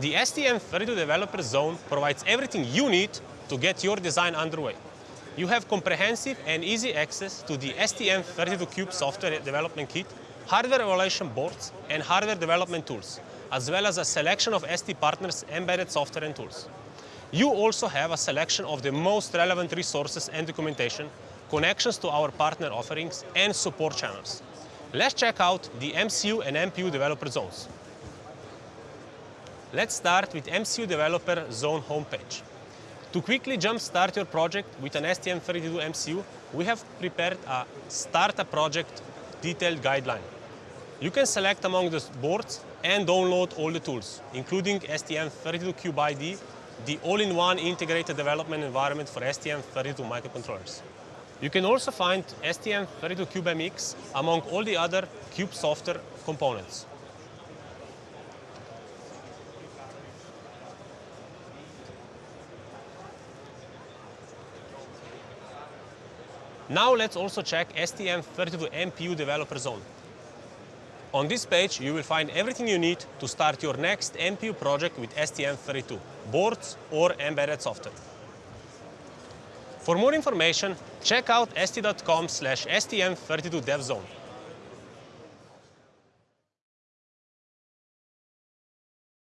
The STM32 Developer Zone provides everything you need to get your design underway. You have comprehensive and easy access to the STM32Cube software development kit, hardware evaluation boards, and hardware development tools, as well as a selection of ST partners' embedded software and tools. You also have a selection of the most relevant resources and documentation, connections to our partner offerings, and support channels. Let's check out the MCU and MPU developer zones. Let's start with MCU Developer Zone homepage. To quickly jumpstart your project with an STM32 MCU, we have prepared a Start a Project detailed guideline. You can select among the boards and download all the tools, including STM32Cube IDE, the all-in-one integrated development environment for STM32 microcontrollers. You can also find STM32CubeMX among all the other Cube software components. Now let's also check STM32 MPU Developer Zone. On this page, you will find everything you need to start your next MPU project with STM32, boards or embedded software. For more information, check out st.com slash STM32DevZone.